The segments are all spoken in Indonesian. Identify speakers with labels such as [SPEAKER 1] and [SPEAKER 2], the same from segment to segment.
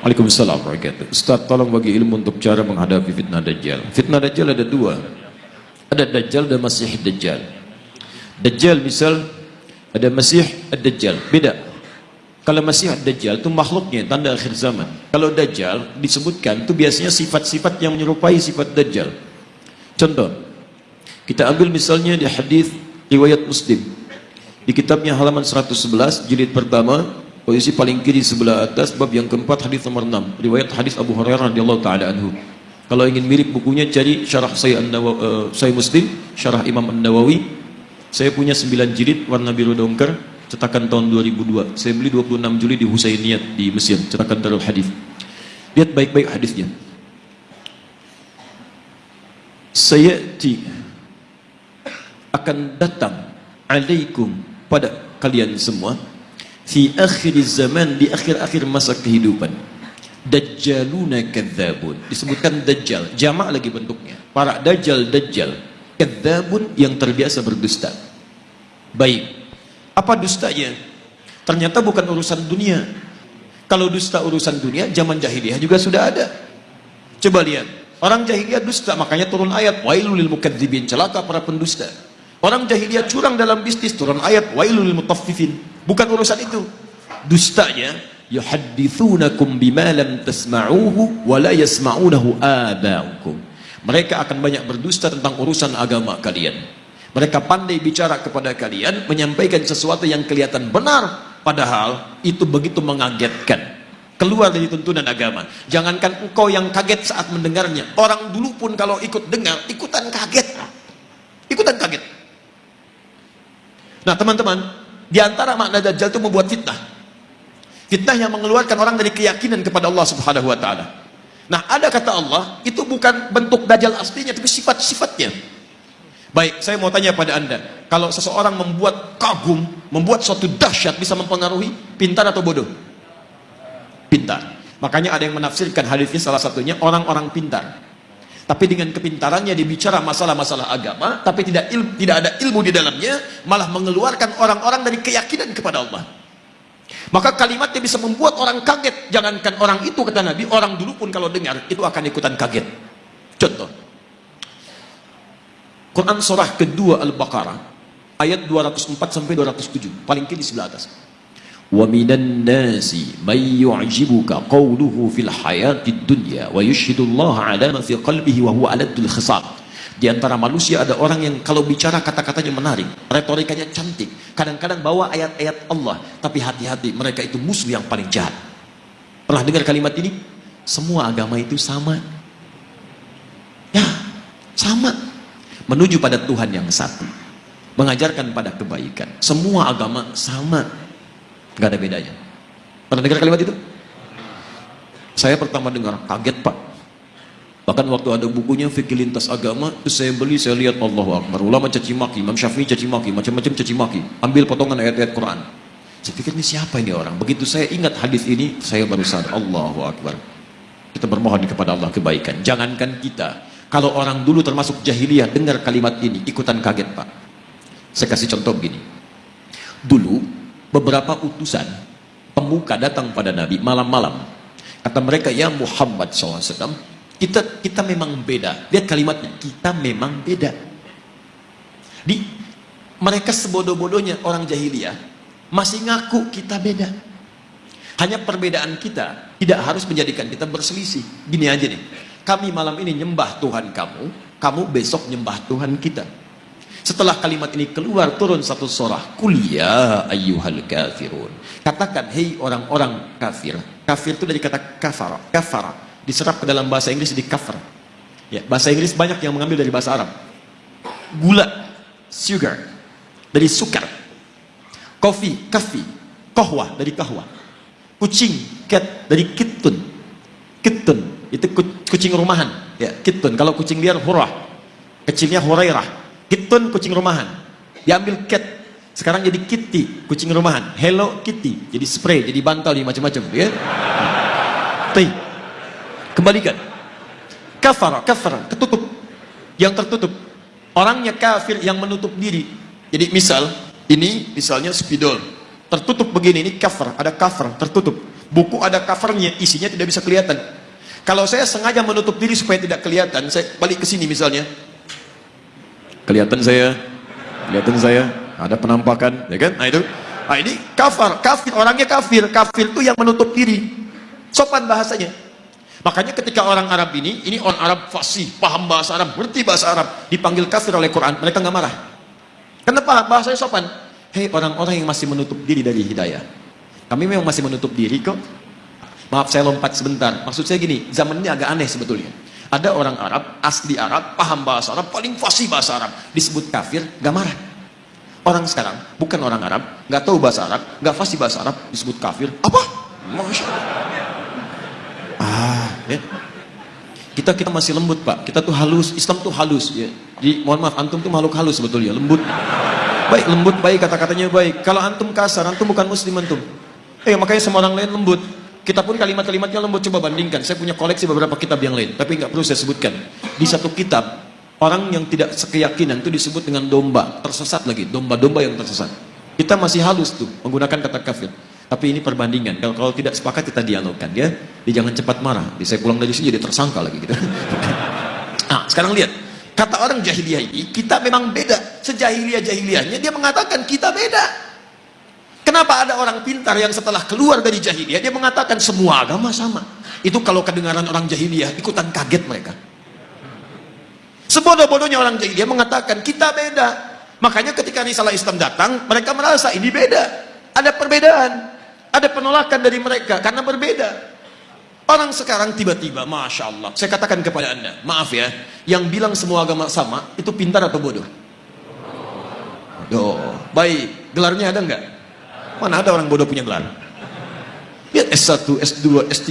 [SPEAKER 1] Waalaikumsalam Ustaz tolong bagi ilmu untuk cara menghadapi fitnah Dajjal. Fitnah Dajjal ada dua. Ada Dajjal dan Masih Dajjal. Dajjal misal Ada Masih Dajjal. Beda. Kalau Masih Dajjal itu makhluknya tanda akhir zaman. Kalau Dajjal disebutkan itu biasanya sifat-sifat yang menyerupai sifat Dajjal. Contoh Kita ambil misalnya di hadis riwayat Muslim. Di kitabnya halaman 111 jilid pertama Posisi paling kiri sebelah atas bab yang keempat hadis nomor 6 riwayat hadis Abu Hurairah radhiyallahu taala anhu. Kalau ingin mirip bukunya cari syarah saya uh, saya Muslim, syarah Imam An-Nawawi. Saya punya 9 jilid warna biru dongker cetakan tahun 2002. Saya beli 26 Juli di Husainiyat di Mesir, cetakan Darul Hadis. Lihat baik-baik hadisnya. Saya akan datang alaikum pada kalian semua fi akhir zaman di akhir-akhir masa kehidupan. Dajjaluna kadzabun. Disebutkan dajjal. Jamak lagi bentuknya. Para dajjal dajjal. Kadzabun yang terbiasa berdusta. Baik. Apa dustanya? Ternyata bukan urusan dunia. Kalau dusta urusan dunia zaman jahiliyah juga sudah ada. Coba lihat. Orang jahiliyah dusta makanya turun ayat wailul lil mukadzibin celaka para pendusta orang jahiliyah curang dalam bisnis turun ayat wailul mutaffifin. Bukan urusan itu. Dustanya yuhaddithunakum bima lam tasma'uhu wa la yasma'unahu aba'ukum. Mereka akan banyak berdusta tentang urusan agama kalian. Mereka pandai bicara kepada kalian menyampaikan sesuatu yang kelihatan benar padahal itu begitu mengagetkan. Keluar dari tuntunan agama. Jangankan engkau yang kaget saat mendengarnya. Orang dulu pun kalau ikut dengar ikutan kaget. Ikutan kaget nah teman-teman di antara makna dajjal itu membuat fitnah. Fitnah yang mengeluarkan orang dari keyakinan kepada Allah Subhanahu wa taala. Nah, ada kata Allah, itu bukan bentuk dajjal aslinya tapi sifat-sifatnya. Baik, saya mau tanya pada Anda, kalau seseorang membuat kagum, membuat suatu dahsyat bisa mempengaruhi pintar atau bodoh? Pintar. Makanya ada yang menafsirkan hadisnya salah satunya orang-orang pintar tapi dengan kepintarannya dibicara masalah-masalah agama tapi tidak tidak ada ilmu di dalamnya malah mengeluarkan orang-orang dari keyakinan kepada Allah. Maka kalimatnya bisa membuat orang kaget jangankan orang itu kata Nabi orang dulu pun kalau dengar itu akan ikutan kaget. Contoh. Quran surah kedua Al-Baqarah ayat 204 sampai 207 paling kiri sebelah atas ومن الناس من يعجبك قوله في الحياة الدنيا ويشهد الله على ما في قلبه وهو ألد الخصام di antara manusia ada orang yang kalau bicara kata-katanya menarik retorikanya cantik kadang-kadang bawa ayat-ayat Allah tapi hati-hati mereka itu musuh yang paling jahat pernah dengar kalimat ini semua agama itu sama ya sama menuju pada Tuhan yang satu mengajarkan pada kebaikan semua agama sama nggak ada bedanya. Pernah dengar kalimat itu? Saya pertama dengar kaget pak. Bahkan waktu ada bukunya fikih lintas agama itu saya beli saya lihat Allah Akbar. Ulama caci maki Imam Syafi'i caci maki macam-macam caci maki. Ambil potongan ayat-ayat Quran. Saya pikir ini siapa ini orang? Begitu saya ingat hadis ini saya baru sadar Allahu Akbar. Kita bermohon kepada Allah kebaikan. Jangankan kita. Kalau orang dulu termasuk jahiliyah dengar kalimat ini ikutan kaget pak. Saya kasih contoh begini. Dulu beberapa utusan pemuka datang pada Nabi malam-malam. Kata mereka ya Muhammad SAW kita kita memang beda. Lihat kalimatnya kita memang beda. Di mereka sebodoh-bodohnya orang jahiliyah masih ngaku kita beda. Hanya perbedaan kita tidak harus menjadikan kita berselisih. Gini aja nih kami malam ini nyembah Tuhan kamu kamu besok nyembah Tuhan kita setelah kalimat ini keluar turun satu surah, kuliah ayyuhal kafirun. Katakan hei orang-orang kafir. Kafir itu dari kata kafara, kafara. Diserap ke dalam bahasa Inggris di kafir. Ya, bahasa Inggris banyak yang mengambil dari bahasa Arab. Gula, sugar, dari sukar. Kopi, kafi, kohwa dari kahwa. Kucing, cat dari kitun. Kitun itu kucing rumahan. Ya, kitun. Kalau kucing liar hurah. Kecilnya hurairah Kitun kucing rumahan. Diambil cat. Sekarang jadi kitty, kucing rumahan. Hello Kitty, jadi spray, jadi bantal, jadi macam-macam, ya. Tapi Kembalikan. Kafar, kafar, tertutup. Yang tertutup. Orangnya kafir yang menutup diri. Jadi misal, ini misalnya spidol. Tertutup begini, ini kafar, ada kafar, tertutup. Buku ada covernya, isinya tidak bisa kelihatan. Kalau saya sengaja menutup diri supaya tidak kelihatan, saya balik ke sini misalnya. Kelihatan saya, kelihatan saya, ada penampakan, ya kan? Nah itu, nah ini kafir, kafir orangnya kafir, kafir itu yang menutup diri. Sopan bahasanya. Makanya ketika orang Arab ini, ini orang Arab fasih, paham bahasa Arab, ngerti bahasa Arab, dipanggil kafir oleh Quran, mereka nggak marah. Kenapa? Bahasanya sopan. Hei orang-orang yang masih menutup diri dari hidayah. Kami memang masih menutup diri kok. Maaf saya lompat sebentar. Maksud saya gini, zaman ini agak aneh sebetulnya. Ada orang Arab, asli Arab, paham bahasa Arab, paling fasih bahasa Arab. Disebut kafir, gak marah. Orang sekarang, bukan orang Arab, gak tahu bahasa Arab, gak fasih bahasa Arab, disebut kafir. Apa? Masya Allah. Ah, ya. Kita kita masih lembut pak. Kita tuh halus. Islam tuh halus. Ya. Di, mohon maaf, antum tuh makhluk halus sebetulnya. Lembut. Baik, lembut baik kata-katanya baik. Kalau antum kasar, antum bukan muslim antum. Eh makanya semua orang lain lembut. Kita pun kalimat-kalimatnya lembut coba bandingkan. Saya punya koleksi beberapa kitab yang lain, tapi nggak perlu saya sebutkan. Di satu kitab orang yang tidak sekeyakinan itu disebut dengan domba, tersesat lagi, domba-domba yang tersesat. Kita masih halus tuh menggunakan kata kafir. Tapi ini perbandingan. Kalau, kalau tidak sepakat kita dialogkan ya. Jangan cepat marah. Jadi saya pulang dari sini jadi tersangka lagi gitu. nah, sekarang lihat. Kata orang jahiliyah ini, kita memang beda. Sejahiliyah-jahiliyahnya dia mengatakan kita beda. Kenapa ada orang pintar yang setelah keluar dari jahiliyah dia mengatakan semua agama sama? Itu kalau kedengaran orang jahiliyah ikutan kaget mereka. Sebodoh-bodohnya orang jahiliyah mengatakan kita beda. Makanya ketika risalah Islam datang, mereka merasa ini beda. Ada perbedaan. Ada penolakan dari mereka karena berbeda. Orang sekarang tiba-tiba, Masya Allah. Saya katakan kepada anda, maaf ya. Yang bilang semua agama sama, itu pintar atau bodoh? Bodoh. Baik, gelarnya ada enggak? Mana ada orang bodoh punya gelar? Lihat S1, S2, S3,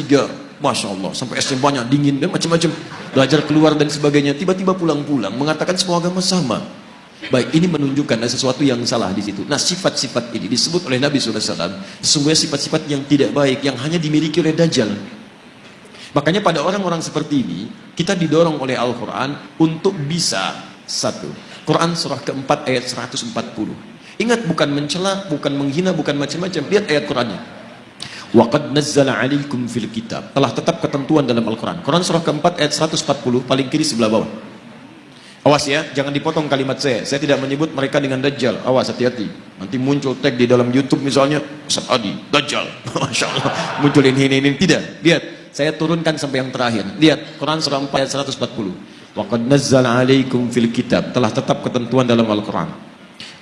[SPEAKER 1] Masya Allah, sampai S banyak, dingin, dan macam-macam. Belajar keluar dan sebagainya. Tiba-tiba pulang-pulang, mengatakan semua agama sama. Baik, ini menunjukkan ada sesuatu yang salah di situ. Nah, sifat-sifat ini disebut oleh Nabi SAW, sesungguhnya sifat-sifat yang tidak baik, yang hanya dimiliki oleh Dajjal. Makanya pada orang-orang seperti ini, kita didorong oleh Al-Quran untuk bisa, satu, Quran surah keempat ayat 140. Ingat bukan mencela, bukan menghina, bukan macam-macam. Lihat ayat Qurannya. Waqad nazzala 'alaikum fil kitab. Telah tetap ketentuan dalam Al-Qur'an. Quran surah keempat ayat 140 paling kiri sebelah bawah. Awas ya, jangan dipotong kalimat saya. Saya tidak menyebut mereka dengan dajjal. Awas hati-hati. Nanti muncul tag di dalam YouTube misalnya, Ustaz Adi, dajjal. Masya Allah. Muncul ini, ini. Tidak. Lihat, saya turunkan sampai yang terakhir. Lihat, Quran surah 4 ayat 140. Waqad nazzala 'alaikum fil kitab. Telah tetap ketentuan dalam Al-Qur'an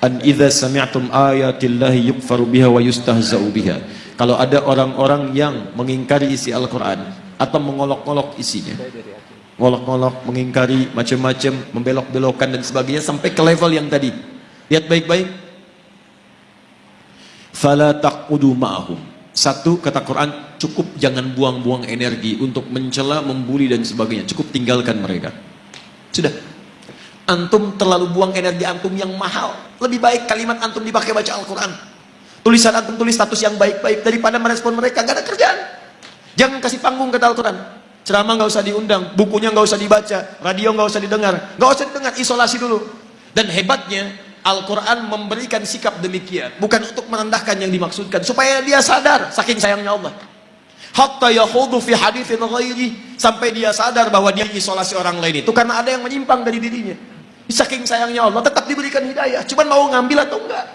[SPEAKER 1] an idza sami'tum ayatillahi yukfaru biha wa yustahza'u biha. Kalau ada orang-orang yang mengingkari isi Al-Quran atau mengolok-olok isinya. Ngolok-ngolok, mengingkari macam-macam, membelok-belokkan dan sebagainya sampai ke level yang tadi. Lihat baik-baik. Fala taqudu ma'ahum. Satu kata Quran cukup jangan buang-buang energi untuk mencela, membuli dan sebagainya. Cukup tinggalkan mereka. Sudah antum terlalu buang energi antum yang mahal. Lebih baik kalimat antum dipakai baca Al-Quran. Tulisan antum tulis status yang baik-baik daripada merespon mereka gak ada kerjaan. Jangan kasih panggung kata Al-Quran. Ceramah gak usah diundang bukunya gak usah dibaca radio gak usah didengar. Gak usah didengar isolasi dulu. Dan hebatnya Al-Quran memberikan sikap demikian bukan untuk merendahkan yang dimaksudkan supaya dia sadar saking sayangnya Allah. Hatta yahudu fi hadithin ghairi sampai dia sadar bahwa dia isolasi orang lain itu karena ada yang menyimpang dari dirinya Saking sayangnya Allah tetap diberikan hidayah. Cuman mau ngambil atau enggak.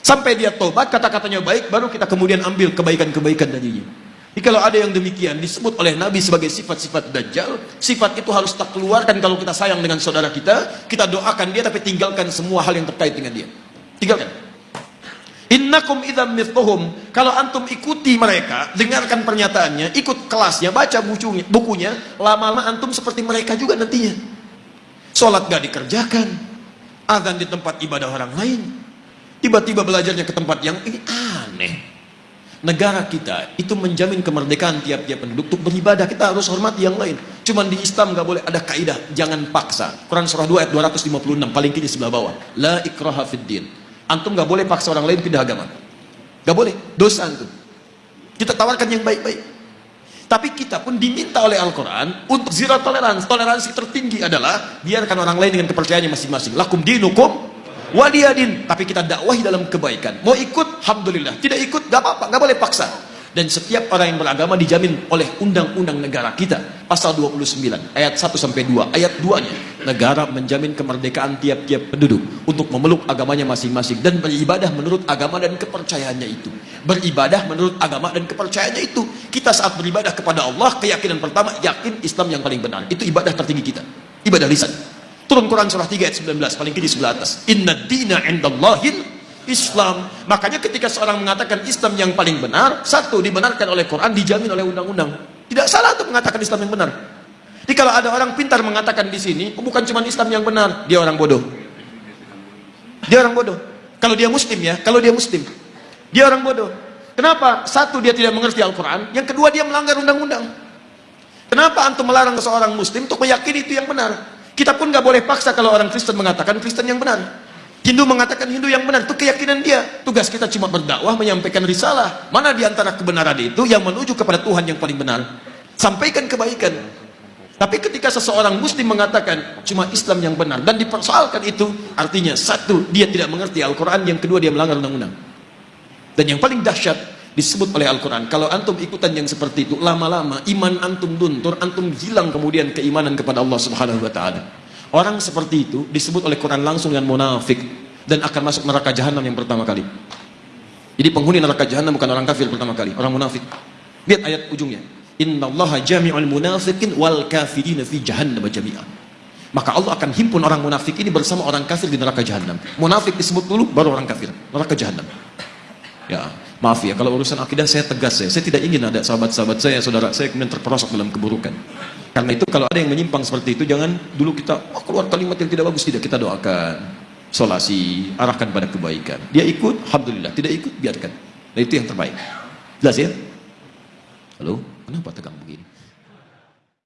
[SPEAKER 1] Sampai dia tobat, kata-katanya baik, baru kita kemudian ambil kebaikan-kebaikan darinya. Jadi kalau ada yang demikian disebut oleh Nabi sebagai sifat-sifat dajjal, sifat itu harus tak keluarkan kalau kita sayang dengan saudara kita, kita doakan dia tapi tinggalkan semua hal yang terkait dengan dia. Tinggalkan. Innakum idzam mithluhum. Kalau antum ikuti mereka, dengarkan pernyataannya, ikut kelasnya, baca bukunya, lama-lama antum seperti mereka juga nantinya. Sholat gak dikerjakan. Azan di tempat ibadah orang lain. Tiba-tiba belajarnya ke tempat yang ini aneh. Negara kita itu menjamin kemerdekaan tiap-tiap penduduk untuk beribadah. Kita harus hormati yang lain. Cuman di Islam gak boleh ada kaidah. Jangan paksa. Quran surah 2 ayat 256 paling kiri sebelah bawah. La ikraha fid din. Antum gak boleh paksa orang lain pindah agama. Gak boleh. Dosa antum. Kita tawarkan yang baik-baik. Tapi kita pun diminta oleh Al-Quran untuk zero toleransi. Toleransi tertinggi adalah biarkan orang lain dengan kepercayaannya masing-masing. Lakum dinukum waliyadin. Tapi kita dakwahi dalam kebaikan. Mau ikut, Alhamdulillah. Tidak ikut, gak apa-apa. Gak boleh paksa. Dan setiap orang yang beragama dijamin oleh undang-undang negara kita. Pasal 29, ayat 1 sampai 2. Ayat 2-nya, negara menjamin kemerdekaan tiap-tiap penduduk untuk memeluk agamanya masing-masing dan beribadah menurut agama dan kepercayaannya itu. Beribadah menurut agama dan kepercayaannya itu. Kita saat beribadah kepada Allah, keyakinan pertama yakin Islam yang paling benar. Itu ibadah tertinggi kita. Ibadah lisan. Turun Quran surah 3 ayat 19, paling kiri sebelah atas. Inna dina indallahil Islam. Makanya ketika seorang mengatakan Islam yang paling benar, satu dibenarkan oleh Quran, dijamin oleh undang-undang. Tidak salah untuk mengatakan Islam yang benar. Jadi kalau ada orang pintar mengatakan di sini, oh, bukan cuma Islam yang benar, dia orang bodoh. Dia orang bodoh. Kalau dia muslim ya, kalau dia muslim. Dia orang bodoh. Kenapa? Satu, dia tidak mengerti Al-Quran. Yang kedua, dia melanggar undang-undang. Kenapa antum melarang seorang muslim untuk meyakini itu yang benar? Kita pun nggak boleh paksa kalau orang Kristen mengatakan Kristen yang benar. Hindu mengatakan Hindu yang benar, itu keyakinan dia. Tugas kita cuma berdakwah, menyampaikan risalah. Mana di antara kebenaran itu yang menuju kepada Tuhan yang paling benar? Sampaikan kebaikan. Tapi ketika seseorang muslim mengatakan cuma Islam yang benar dan dipersoalkan itu, artinya satu, dia tidak mengerti Al-Quran, yang kedua dia melanggar undang-undang. Dan yang paling dahsyat disebut oleh Al-Quran, kalau antum ikutan yang seperti itu, lama-lama iman antum luntur, antum hilang kemudian keimanan kepada Allah Subhanahu wa taala. Orang seperti itu disebut oleh Quran langsung dengan munafik dan akan masuk neraka jahanam yang pertama kali. Jadi penghuni neraka jahanam bukan orang kafir pertama kali, orang munafik. Lihat ayat ujungnya. Innallaha jami'ul munafiqin wal kafirin fi jahannam jami'an. Maka Allah akan himpun orang munafik ini bersama orang kafir di neraka jahanam. Munafik disebut dulu baru orang kafir, neraka jahanam. Ya, maaf ya kalau urusan akidah saya tegas ya. Saya tidak ingin ada sahabat-sahabat saya, saudara saya kemudian terperosok dalam keburukan. Karena itu kalau ada yang menyimpang seperti itu jangan dulu kita oh, keluar kalimat yang tidak bagus tidak kita doakan solasi arahkan pada kebaikan. Dia ikut alhamdulillah, tidak ikut biarkan. Nah itu yang terbaik. Jelas ya? Halo, kenapa tegang begini?